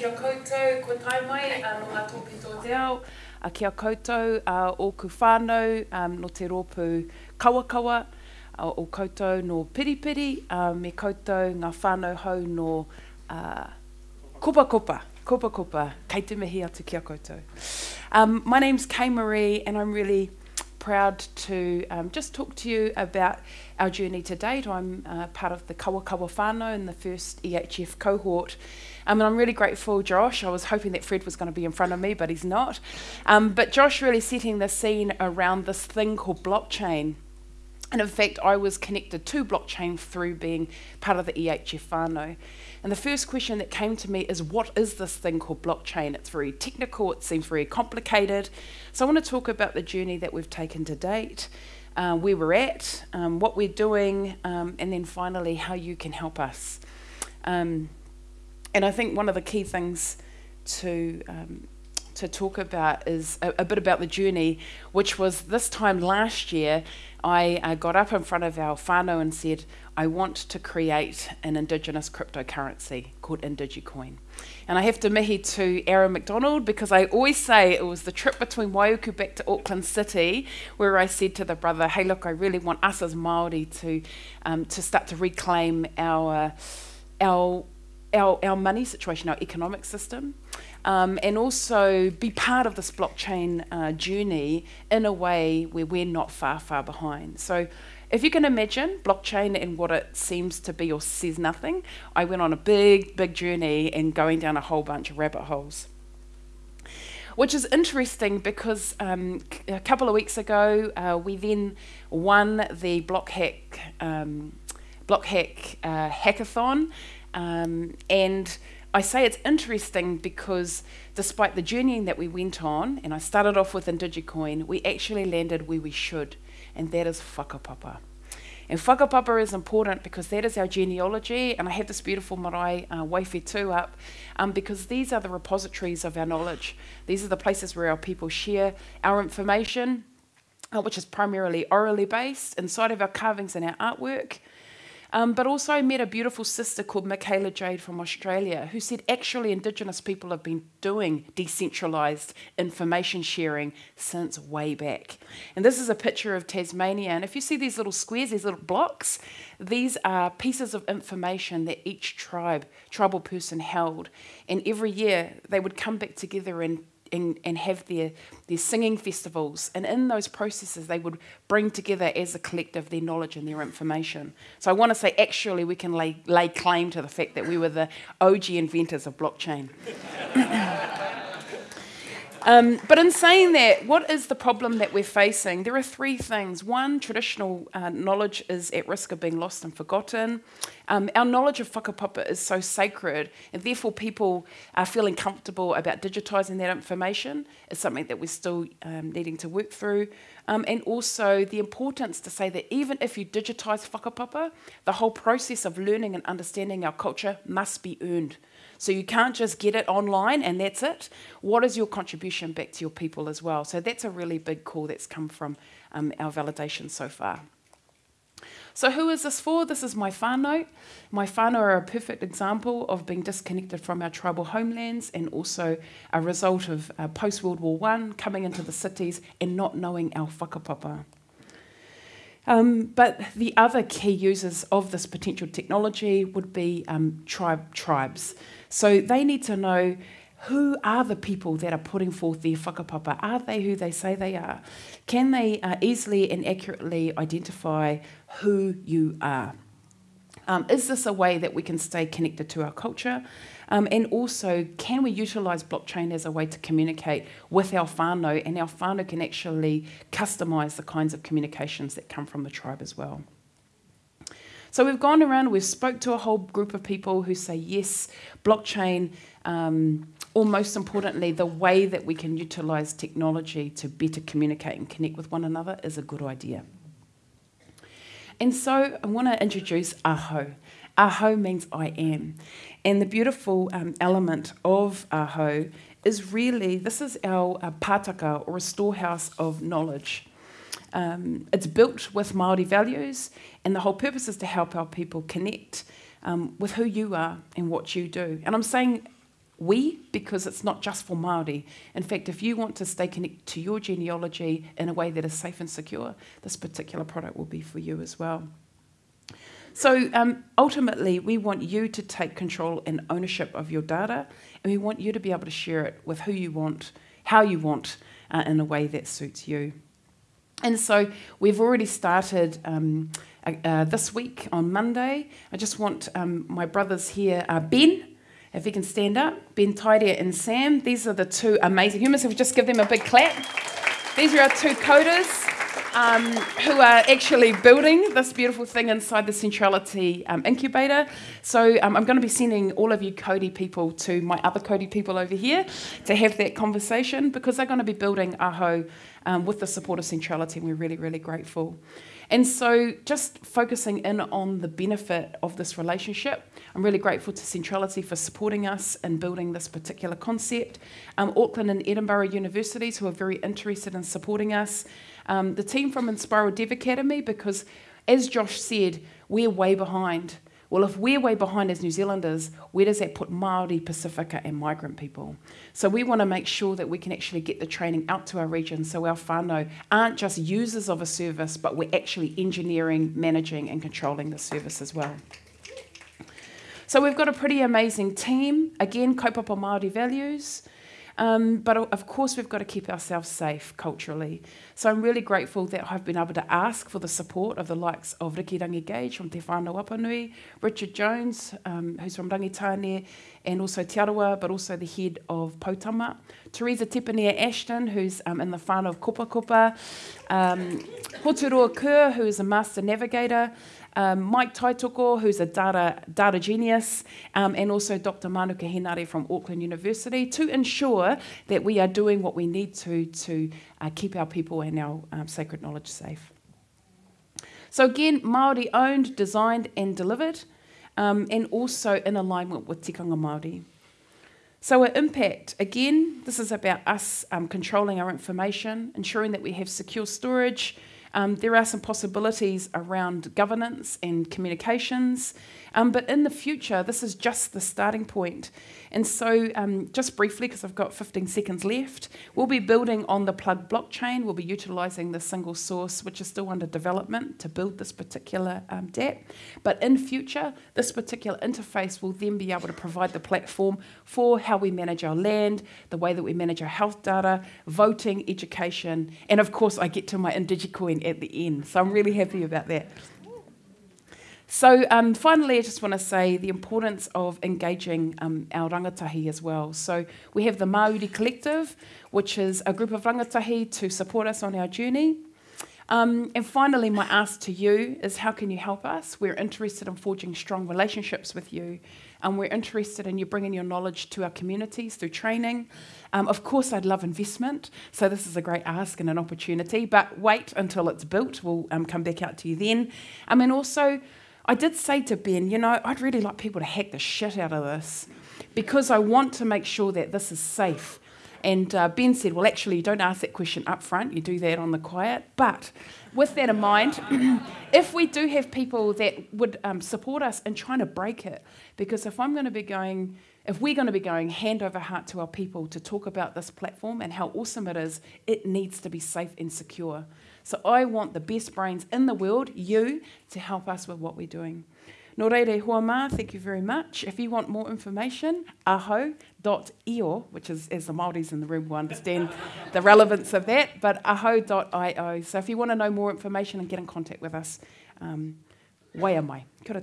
kia koutou, ko tai mai, uh, a ngā tōpito te ao, a kia koutou, uh, o ku whānau, um, no te rōpū kawakawa, uh, o koutou no piripiri, uh, me koutou ngā whānau hau no uh, kopa kopa, kopa kopa, kei te mihi atu kia koutou. Um, my name's Kay Marie, and I'm really proud to um, just talk to you about our journey to date. I'm uh, part of the Kawakawa whānau in the first EHF cohort. Um, and I'm really grateful, Josh. I was hoping that Fred was going to be in front of me, but he's not. Um, but Josh really setting the scene around this thing called blockchain. And in fact, I was connected to blockchain through being part of the EHF whānau. And the first question that came to me is what is this thing called blockchain? It's very technical, it seems very complicated. So I want to talk about the journey that we've taken to date, uh, where we're at, um, what we're doing, um, and then finally how you can help us. Um, and I think one of the key things to um, to talk about is a, a, bit about the journey, which was this time last year. I uh, got up in front of our whānau and said, I want to create an Indigenous cryptocurrency called Indigicoin. And I have to mihi to Aaron McDonald because I always say it was the trip between Waiuku back to Auckland City where I said to the brother, hey, look, I really want us as Māori to, um, to start to reclaim our, our, our, our money situation, our economic system. Um, and also be part of this blockchain uh, journey in a way where we're not far, far behind. So if you can imagine blockchain and what it seems to be or says nothing, I went on a big, big journey and going down a whole bunch of rabbit holes. Which is interesting because um, a couple of weeks ago uh, we then won the BlockHack um, BlockHack uh, hackathon, um, and I say it's interesting because despite the journeying that we went on, and I started off with Indigicoin, we actually landed where we should and that is whakapapa. And whakapapa is important because that is our genealogy, and I have this beautiful marae uh, waiwhi up, um, because these are the repositories of our knowledge. These are the places where our people share our information, uh, which is primarily orally based, inside of our carvings and our artwork. Um, but also I met a beautiful sister called Mikaela Jade from Australia who said actually Indigenous people have been doing decentralised information sharing since way back. And this is a picture of Tasmania. And if you see these little squares, these little blocks, these are pieces of information that each tribe, tribal person held. And every year they would come back together and and, and have their, their singing festivals. And in those processes, they would bring together as a collective their knowledge and their information. So I want to say, actually, we can lay, lay claim to the fact that we were the OG inventors of blockchain. Um, but in saying that, what is the problem that we're facing? There are three things. One, traditional uh, knowledge is at risk of being lost and forgotten. Um, our knowledge of whakapapa is so sacred, and therefore people are feeling comfortable about digitising that information is something that we're still um, needing to work through. Um, and also the importance to say that even if you digitise whakapapa, the whole process of learning and understanding our culture must be earned. So you can't just get it online and that's it. What is your contribution back to your people as well? So that's a really big call that's come from um, our validation so far. So who is this for? This is my whānau. My whānau are a perfect example of being disconnected from our tribal homelands and also a result of uh, post-World War One coming into the cities and not knowing our whakapapa. Um, but the other key users of this potential technology would be um, tribe tribes. So they need to know who are the people that are putting forth their whakapapa? Are they who they say they are? Can they uh, easily and accurately identify who you are? Um, is this a way that we can stay connected to our culture? Um, and also, can we utilise blockchain as a way to communicate with our whānau, and our whānau can actually customise the kinds of communications that come from the tribe as well? So we've gone around, we've spoke to a whole group of people who say yes, blockchain, um, or most importantly, the way that we can utilise technology to better communicate and connect with one another is a good idea. And so I want to introduce Aho. Aho means I am. And the beautiful um, element of Aho is really, this is our, our pātaka or a storehouse of knowledge. Um, it's built with Māori values, and the whole purpose is to help our people connect um, with who you are and what you do. And I'm saying we because it's not just for Māori. In fact, if you want to stay connected to your genealogy in a way that is safe and secure, this particular product will be for you as well. So um, ultimately, we want you to take control and ownership of your data, and we want you to be able to share it with who you want, how you want, uh, in a way that suits you. And so we've already started um, uh, uh, this week on Monday. I just want um, my brothers here, uh, Ben, if you can stand up, Ben Taidia and Sam. These are the two amazing humans. If we just give them a big clap. These are our two coders. Um, who are actually building this beautiful thing inside the Centrality um, incubator. So um, I'm going to be sending all of you Cody people to my other Cody people over here to have that conversation because they're going to be building Aho um, with the support of Centrality, and we're really, really grateful. And so, just focusing in on the benefit of this relationship, I'm really grateful to Centrality for supporting us in building this particular concept. Um, Auckland and Edinburgh universities who are very interested in supporting us. Um, the team from Enspiral Dev Academy, because as Josh said, we're way behind. Well, if we're way behind as New Zealanders, where does that put Māori, Pacifica, and migrant people? So we want to make sure that we can actually get the training out to our region so our whānau aren't just users of a service, but we're actually engineering, managing, and controlling the service as well. So we've got a pretty amazing team. Again, kaupapa Māori values. Um, but of course, we've got to keep ourselves safe culturally. So I'm really grateful that I've been able to ask for the support of the likes of Riki Rangi Gage from Te Whānau Wapanui, Richard Jones, um, who's from Rangitane, and also Te Arawa, but also the head of Potama, Teresa Tepanea Ashton, who's um, in the whānau of Kopa Kopa, um, Hoturoa Kerr, who is a master navigator, um, Mike Taitoko, who's a data, data genius, um, and also Dr. Manuka Henare from Auckland University to ensure that we are doing what we need to to uh, keep our people and our um, sacred knowledge safe. So again, Māori owned, designed and delivered, um, and also in alignment with Tikanga Māori. So, our impact again, this is about us um, controlling our information, ensuring that we have secure storage, um, there are some possibilities around governance and communications, um, but in the future, this is just the starting point. And so, um, just briefly, because I've got 15 seconds left, we'll be building on the Plug blockchain. We'll be utilising the single source, which is still under development, to build this particular um, DApp. But in future, this particular interface will then be able to provide the platform for how we manage our land, the way that we manage our health data, voting, education, and of course, I get to my IndigiCoin at the end. So I'm really happy about that. So um, finally, I just want to say the importance of engaging um, our rangatahi as well. So we have the Māori Collective, which is a group of rangatahi to support us on our journey. Um, and finally, my ask to you is how can you help us? We're interested in forging strong relationships with you, and we're interested in you bringing your knowledge to our communities through training. Um, of course, I'd love investment, so this is a great ask and an opportunity, but wait until it's built. We'll um, come back out to you then. I mean, also, I did say to Ben, you know, I'd really like people to hack the shit out of this because I want to make sure that this is safe. And uh, Ben said, well, actually, you don't ask that question up front, you do that on the quiet. But with that in mind, if we do have people that would um, support us in trying to break it, because if I'm going to be going, if we're going to be going hand over heart to our people to talk about this platform and how awesome it is, it needs to be safe and secure. So I want the best brains in the world, you, to help us with what we're doing. Hoa mā, thank you very much. If you want more information, aho.io, which is, as the Māoris in the room will understand the relevance of that, but aho.io. So if you want to know more information and get in contact with us, um, waia mai. Kia.